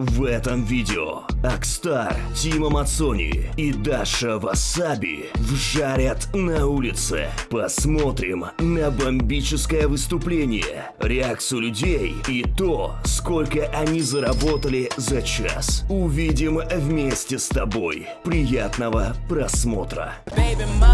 В этом видео Акстар, Тима Мацони и Даша Васаби вжарят на улице. Посмотрим на бомбическое выступление, реакцию людей и то, сколько они заработали за час. Увидим вместе с тобой. Приятного просмотра.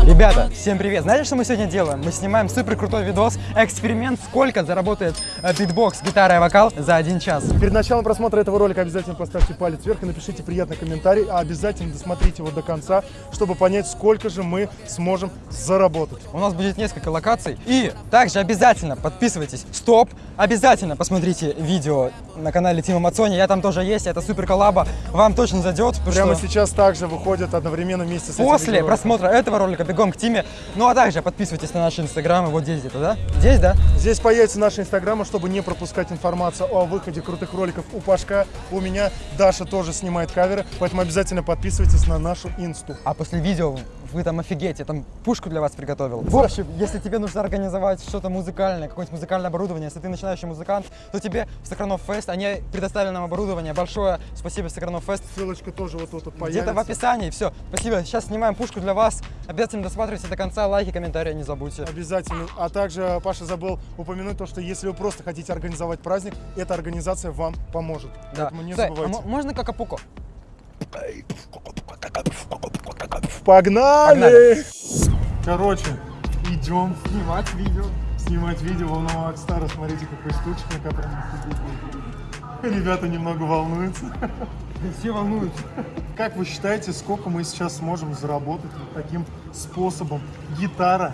Ребята, всем привет! Знаете, что мы сегодня делаем? Мы снимаем супер крутой видос, эксперимент, сколько заработает э, битбокс, гитара и вокал за один час. Перед началом просмотра этого ролика обязательно поставьте палец вверх и напишите приятный комментарий, а обязательно досмотрите его до конца, чтобы понять, сколько же мы сможем заработать. У нас будет несколько локаций. И также обязательно подписывайтесь. Стоп! Обязательно посмотрите видео на канале Тима Мацони. Я там тоже есть, это супер коллаба. Вам точно зайдет. Прямо что сейчас также выходят одновременно вместе с этим После видеороликом. просмотра этого ролика бегом к Тиме. Ну а также подписывайтесь на наши инстаграмы. Вот здесь где-то, да? Здесь, да? Здесь появится наши инстаграмы, чтобы не пропускать информацию о выходе крутых роликов у Пашка. У меня Даша тоже снимает каверы, поэтому обязательно подписывайтесь на нашу инсту. А после видео вы там офигеете, я там пушку для вас приготовил. В общем, если тебе нужно организовать что-то музыкальное, какое-нибудь музыкальное оборудование, если ты начинающий музыкант, то тебе в Сокранов Фест, они предоставили нам оборудование. Большое спасибо Сокранов Фест. Ссылочка тоже вот тут вот появится. Где-то в описании, все. Спасибо. Сейчас снимаем пушку для вас. Обязательно досматривайте до конца, лайки, комментарии не забудьте. Обязательно. А также Паша забыл упомянуть то, что если вы просто хотите организовать праздник, эта организация вам поможет. Да. Поэтому не Стой, а забывайте. мо- можно какапуко? Погнали! Короче, идем снимать видео. Снимать видео волнового Акстара. Смотрите, какой стульчик, на котором. Ребята немного волнуются. Все волнуются. Как вы считаете, сколько мы сейчас сможем заработать вот таким способом? Гитара,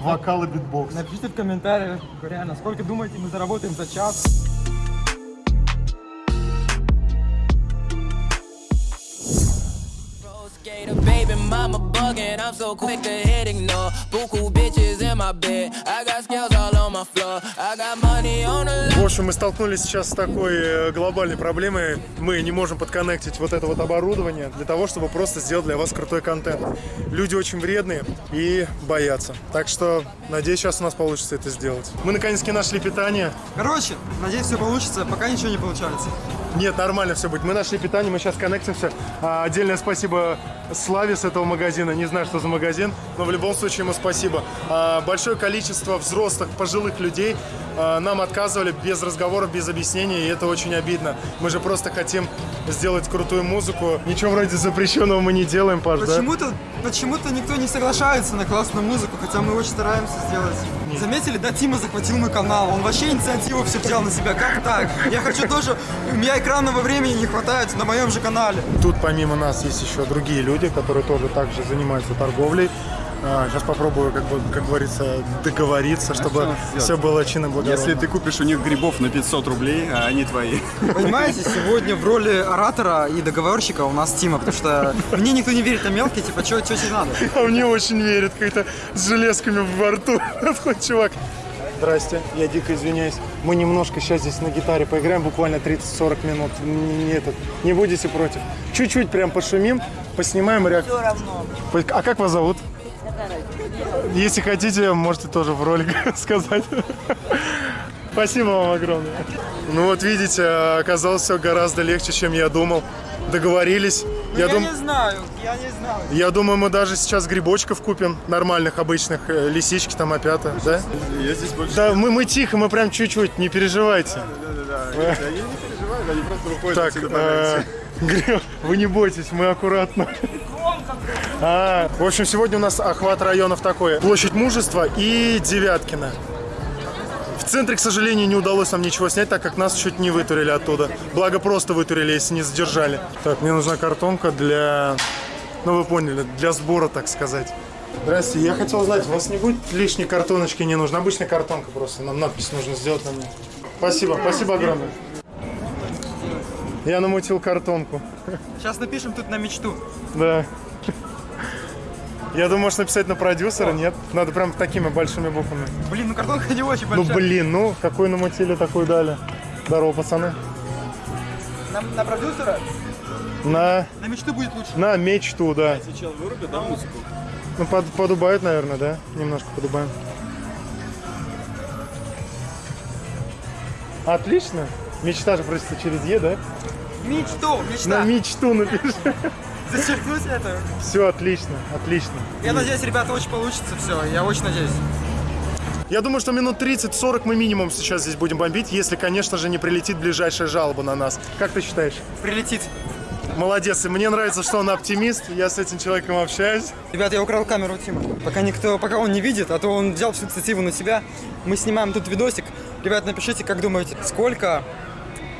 вокал и битбокс. Напишите в комментариях, реально, сколько думаете мы заработаем за час? Baby mama bugging. I'm so quick to hit ignore. Beaucoup bitches in my bed. I got scales all on my floor. I got money on the В общем, мы столкнулись сейчас с такой э, глобальной проблемой. Мы не можем подконнектить вот это вот оборудование для того, чтобы просто сделать для вас крутой контент. Люди очень вредные и боятся. Так что, надеюсь, сейчас у нас получится это сделать. Мы наконец-таки нашли питание. Короче, надеюсь, все получится, пока ничего не получается. Нет, нормально все будет. Мы нашли питание, мы сейчас коннектимся. А, Отдельное спасибо Славе с этого магазина. Не знаю, что за магазин, но в любом случае ему спасибо. А, Большое количество взрослых, пожилых людей а, нам отказывали без разговоров, без объяснений, и это очень обидно. Мы же просто хотим сделать крутую музыку. Ничего вроде запрещенного мы не делаем, Паш, да? Почему-то, почему-то никто не соглашается на классную музыку, хотя мы очень стараемся сделать. Заметили, да, Тима захватил мой канал, он вообще инициативу все взял на себя, как так? Я хочу тоже, у меня экранного времени не хватает на моем же канале. Тут помимо нас есть еще другие люди, которые тоже также занимаются торговлей. Сейчас попробую, как, бы, как говорится, договориться, чтобы все было чинно Если ты купишь у них грибов на 500 рублей, а они твои. Понимаете, сегодня в роли оратора и договорщика у нас Тима, потому что мне никто не верит на мелкие, типа, что тебе надо? А мне очень верит, как-то с железками во рту. Такой чувак. Здрасте, я дико извиняюсь. Мы немножко сейчас здесь на гитаре поиграем, буквально 30-40 минут. Не, не этот, не будете против? Чуть-чуть прям пошумим, поснимаем реакцию. Все равно. А как вас зовут? Если хотите, можете тоже в ролик сказать. Спасибо вам огромное. Ну вот видите, оказалось все гораздо легче, чем я думал. Договорились. я дум- знаю, я не знаю. я думаю, мы даже сейчас грибочков купим, нормальных, обычных, э, лисички там опята, да? Я здесь больше... Да, мы, мы тихо, мы прям чуть-чуть, не переживайте. Да-да-да. Я не переживаю, они просто выходят Так, отсюда э, вы не бойтесь, мы аккуратно. А, в общем, сегодня у нас охват районов такой. Площадь Мужества и Девяткина. В центре, к сожалению, не удалось нам ничего снять, так как нас чуть не вытурили оттуда. Благо, просто вытурили, если не задержали. Так, мне нужна картонка для... Ну, вы поняли, для сбора, так сказать. Здрасте, я хотел узнать, у вас не будет лишней картоночки не нужно? Обычная картонка просто, нам надпись нужно сделать на ней. Спасибо, спасибо огромное. Я намутил картонку. Сейчас напишем тут на мечту. Да. Я думаю, может написать на продюсера, нет? Надо прям такими большими буквами. Блин, ну картонка не очень Ну большая. блин, ну какой намутили, такой дали. Здорово, пацаны. На, на продюсера? На, На мечту будет лучше. на мечту, да. Сейчас вырубят, да, музыку? Ну, под, подубают, наверное, да? Немножко подубаем. Отлично. Мечта же просится через Е, да? Мечту, На мечта. мечту напиши. Зачеркнуть это. Все, отлично, отлично. Я надеюсь, ребята, очень получится все. Я очень надеюсь. Я думаю, что минут 30-40 мы минимум сейчас здесь будем бомбить, если, конечно же, не прилетит ближайшая жалоба на нас. Как ты считаешь? Прилетит. Молодец, и мне нравится, что он оптимист, я с этим человеком общаюсь. Ребят, я украл камеру Тима. Пока никто, пока он не видит, а то он взял всю инициативу на себя. Мы снимаем тут видосик. Ребят, напишите, как думаете, сколько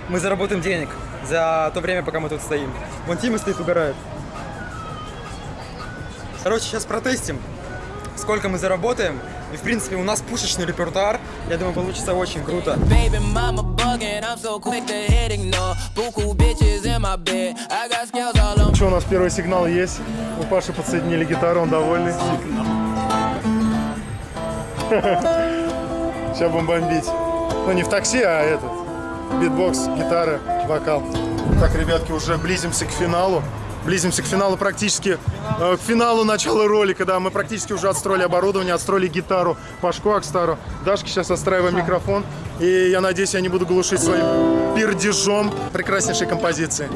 мы заработаем денег за то время, пока мы тут стоим. Вон Тима стоит, угорает. Короче, сейчас протестим, сколько мы заработаем. И, в принципе, у нас пушечный репертуар. Я думаю, получится очень круто. Baby mama bugging, I'm so quick to hit ignore. Buku bitches in my bed. I got scales all on Что у нас первый сигнал есть? У Паши подсоединили гитару, он довольный. Сейчас будем бомбить. Ну не в такси, а этот. Битбокс, гитара, вокал. Так, ребятки, уже близимся к финалу. Близимся к финалу практически, э, к финалу начала ролика, да, мы практически уже отстроили оборудование, отстроили гитару, Пашку Акстару, Дашке сейчас отстраиваем микрофон, и я надеюсь, я не буду глушить своим пердежом прекраснейшей композиции.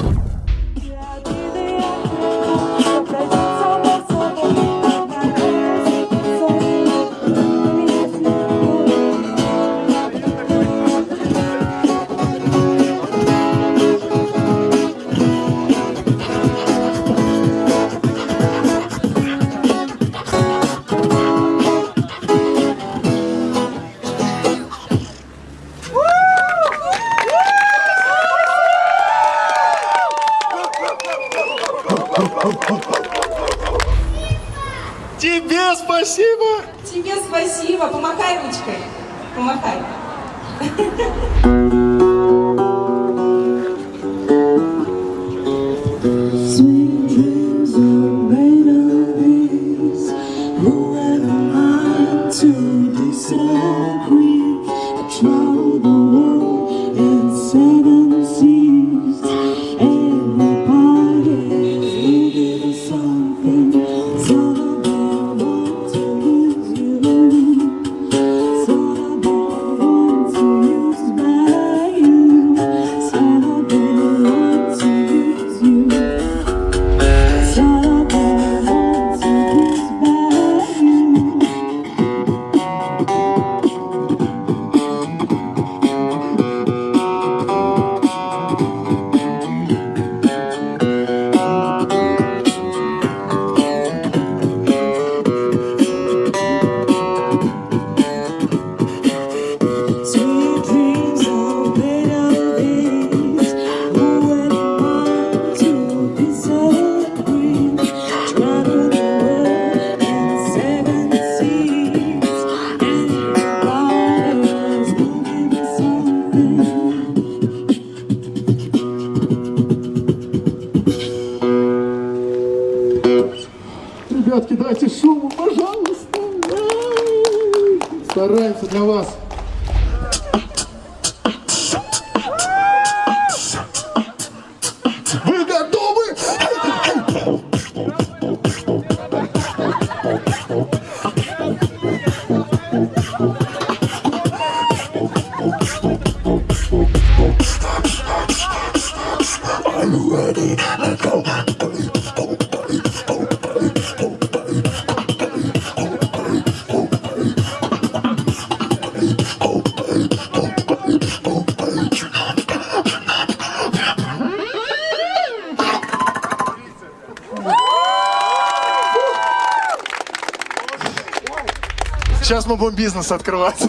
Сейчас мы будем бизнес открывать.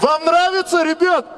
Вам нравится, ребят?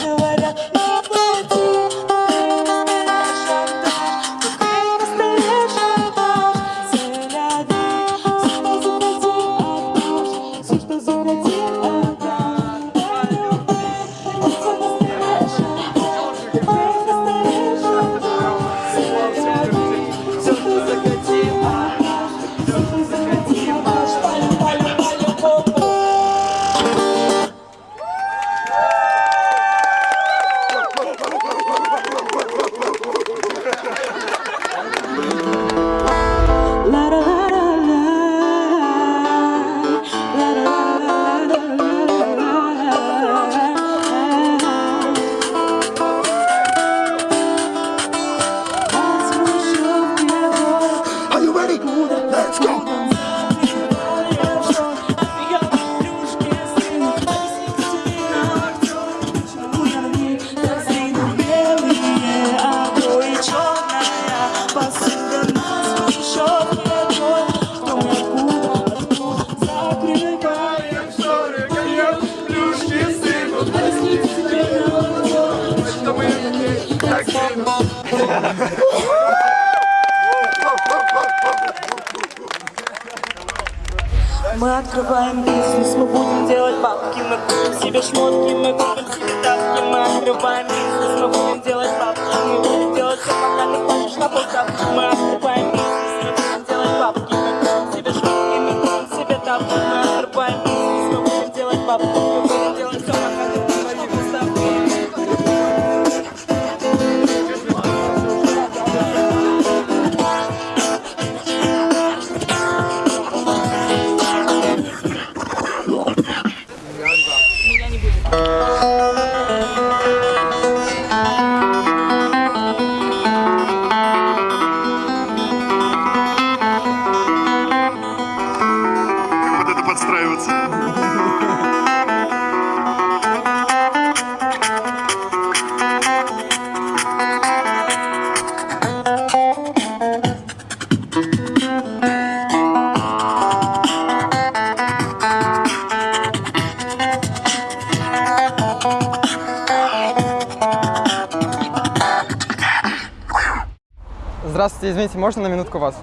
Здравствуйте, извините, можно на минутку вас?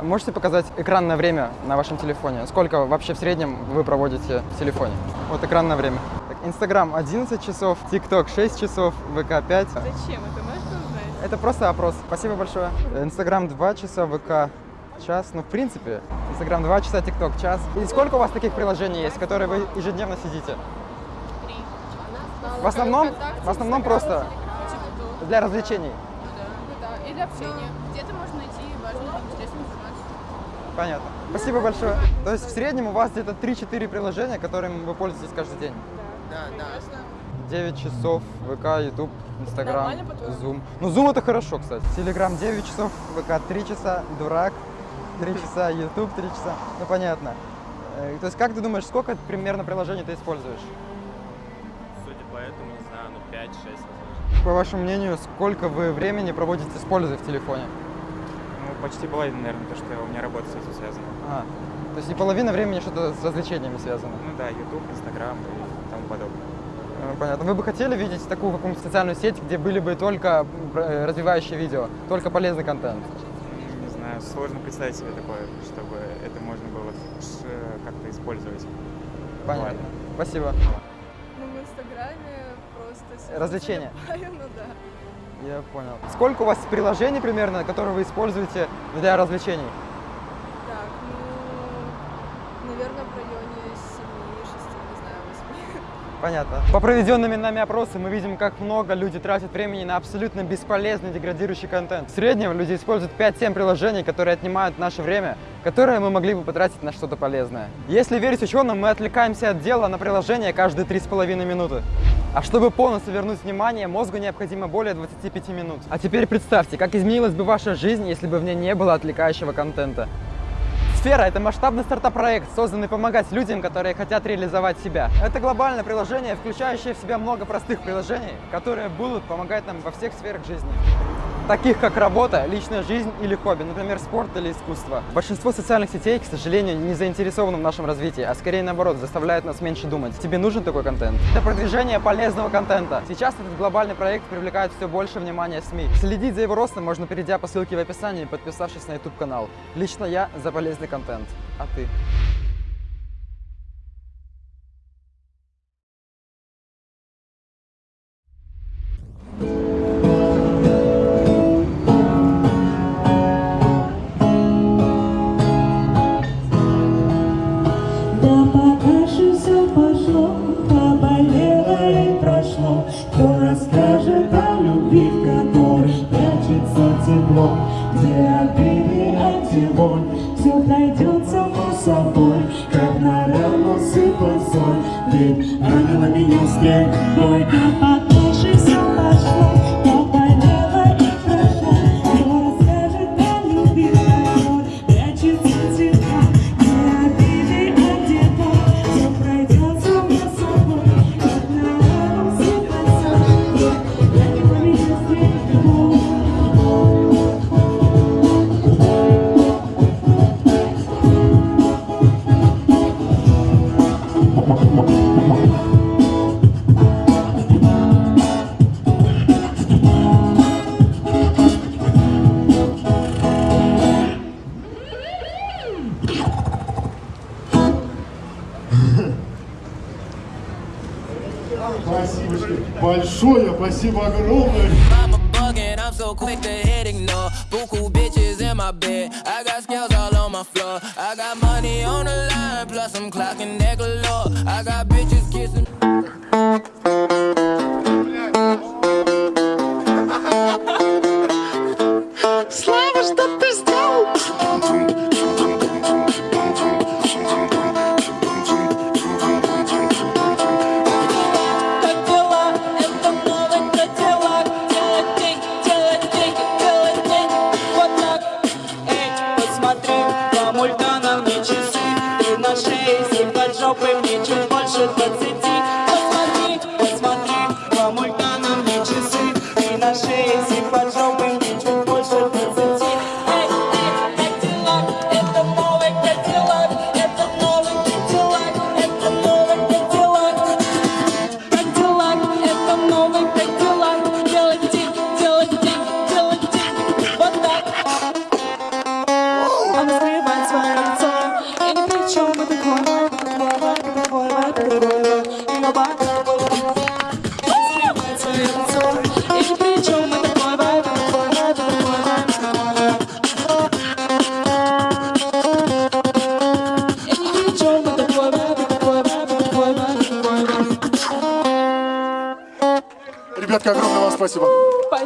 Можете показать экранное время на вашем телефоне? Сколько вообще в среднем вы проводите в телефоне? Вот экранное время. Инстаграм 11 часов, ТикТок 6 часов, ВК 5. Зачем? Это можно узнать? Это просто опрос. Спасибо большое. Инстаграм 2 часа, ВК час. Ну, в принципе, Инстаграм 2 часа, ТикТок час. И сколько у вас таких приложений есть, которые вы ежедневно сидите? Три. В основном, в основном просто для развлечений. Да, для общения. Где-то можно найти важную интересную информацию. Понятно. Спасибо большое. То есть в среднем у вас где-то 3-4 приложения, которыми вы пользуетесь каждый день? Да, да. 9 часов, ВК, YouTube, Инстаграм? Zoom. Ну, Zoom это хорошо, кстати. Телеграм 9 часов, ВК 3 часа, Дурак 3 часа, YouTube 3 часа. Ну, понятно. Э, То есть, как ты думаешь, сколько примерно приложений ты используешь? Судя по этому, не знаю, ну 5-6 возможно. По вашему мнению, сколько вы времени проводите с пользой в телефоне? Ну, почти половина, наверное, то, что у меня работа с этим связана. А, то есть и половина времени что-то с развлечениями связано? Ну да, YouTube, Instagram и тому подобное. Э, Понятно. Вы бы хотели видеть такую какую-нибудь социальную сеть, где были бы только э, развивающие видео, только полезный контент? Не знаю, сложно представить себе такое, чтобы это можно было ш- как-то использовать. Понятно. Ладно. Спасибо. Залипаю, Ну да. Я понял. Сколько у вас приложений примерно, которые вы используете для развлечений? Так, ну, наверное, в районе 7, 6, не знаю, 8. Понятно. По проведенными нами опросам мы видим, как много люди тратят времени на абсолютно бесполезный деградирующий контент. В среднем люди используют 5-7 приложений, которые отнимают наше время, которое мы могли бы потратить на что-то полезное. Если верить ученым, мы отвлекаемся от дела на приложение каждые 3,5 минуты. А чтобы полностью вернуть внимание, мозгу необходимо более 25 минут. А теперь представьте, как изменилась бы ваша жизнь, если бы в ней не было отвлекающего контента. Сфера – это масштабный стартап-проект, созданный помогать людям, которые хотят реализовать себя. Это глобальное приложение, включающее в себя много простых приложений, которые будут помогать нам во всех сферах жизни. Таких как работа, личная жизнь или хобби, например, спорт или искусство. Большинство социальных сетей, к сожалению, не заинтересованы в нашем развитии, а скорее наоборот, заставляют нас меньше думать. Тебе нужен такой контент? Для продвижения полезного контента. Сейчас этот глобальный проект привлекает все больше внимания СМИ. Следить за его ростом можно, перейдя по ссылке в описании и подписавшись на YouTube канал. Лично я за полезный контент. А ты? Спасибо. Большое, спасибо огромное. I'm so quick to hit ignore Buku bitches in my bed I got scales all on my floor I got money on the line Plus I'm clocking that galore I got bitches kissing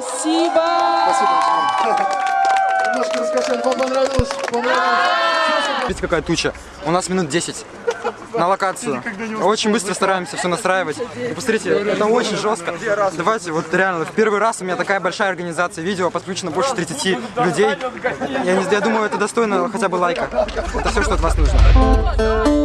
Спасибо! Спасибо. Немножко раскачали, вам понравилось? Понравилось? Видите, какая туча. У нас минут 10 на локацию. Очень быстро стараемся все настраивать. И посмотрите, это очень жестко. Давайте, вот реально, в первый раз у меня такая большая организация видео, подключено больше 30 людей. Я, не, я думаю, это достойно хотя бы лайка. Это все, что от вас нужно.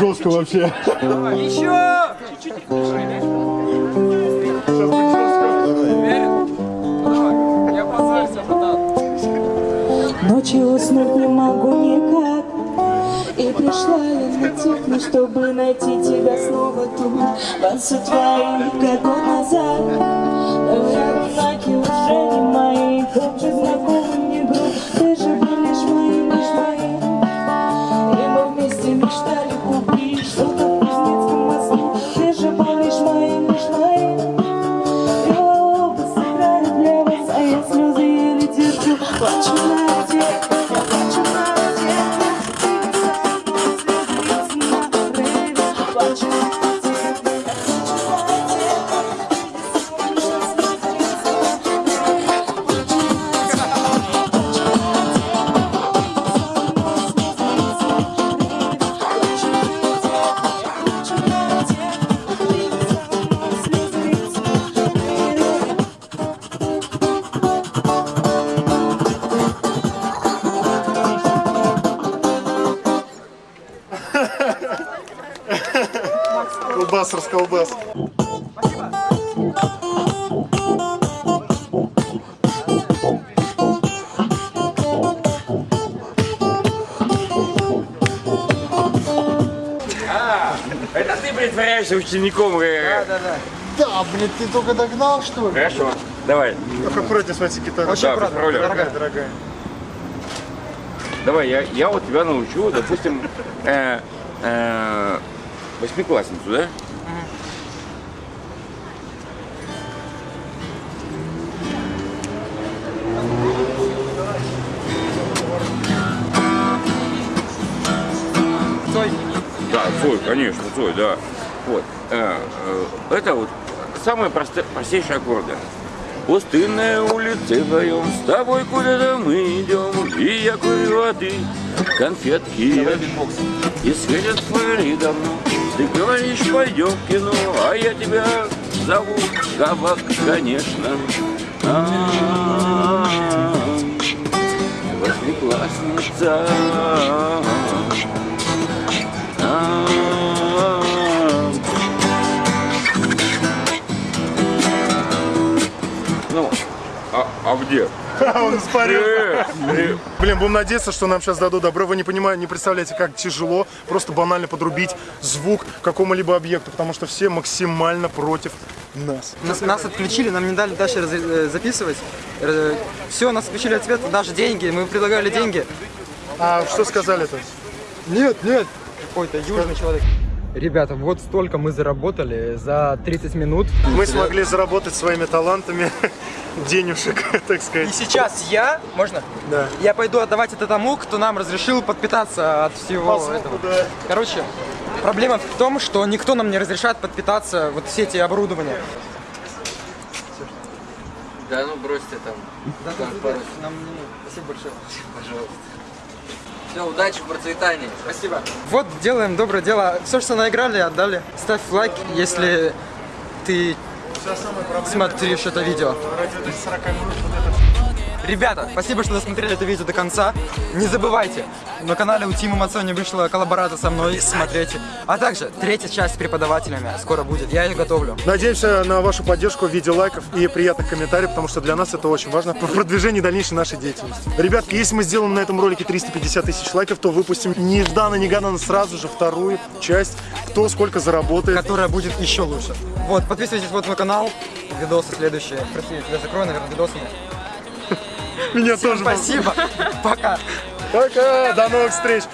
Будет жестко вообще. Ночью уснуть не могу никак. И пришла я на техно, чтобы найти тебя снова тут. Двадцать твоих года назад Колбас, расколбас. Это ты притворяешься учеником? Да, да, да. Да, блин, ты только догнал, что ли? Хорошо, давай. Аккуратнее, смотрите, гитара. Очень Да, контролер. Дорогая, дорогая. Давай, я, я вот тебя научу, допустим, э, э, восьмиклассницу, да? Цой, конечно, Цой, да. Вот. э, э, это вот самые простые, простейшие аккорды. Пустынная улица вдвоем, с тобой куда-то мы идем, и я курю, а ты конфетки. И светят фонаридом, ты говоришь, пойдем в кино, а я тебя зову Кабак, конечно. А-а-а, Восьмиклассница. А, где? Он испарился. Э, э, Блин, будем надеяться, что нам сейчас дадут добро. Вы не понимаете, не представляете, как тяжело просто банально подрубить звук какому-либо объекту, потому что все максимально против нас. Нас, нас отключили, нам не дали дальше раз- э, записывать. Все, нас отключили от света, даже деньги. Мы предлагали деньги. А что сказали-то? Нет, нет. Какой-то южный человек. Ребята, вот столько мы заработали за 30 минут. Мы смогли заработать своими талантами денежек, так И сказать. сейчас я, можно? Да. Я пойду отдавать это тому, кто нам разрешил подпитаться от всего По звуку, этого. да. Короче, проблема в том, что никто нам не разрешает подпитаться вот все эти оборудования. Да ну бросьте там. Там пару- Нам не- Спасибо большое. Пожалуйста. Все, удачи, процветания. Спасибо. Вот делаем доброе дело. Все, что наиграли, отдали. Ставь лайк, если ты смотришь это видео. Ребята, спасибо, что досмотрели это видео до конца. Не забывайте, на канале у Тима Мацони вышла коллаборация со мной, смотрите. А также третья часть с преподавателями скоро будет, я ее готовлю. Надеемся на вашу поддержку в виде лайков и приятных комментариев, потому что для нас это очень важно в продвижении дальнейшей нашей деятельности. Ребятки, если мы сделаем на этом ролике 350 тысяч лайков, то выпустим нежданно-негаданно сразу же вторую часть, кто сколько заработает. Которая будет еще лучше. Вот, подписывайтесь вот на канал, видосы следующие. Прости, я тебя закрою, наверное, видосами. Меня Всем тоже. спасибо, пока. Пока, до новых встреч.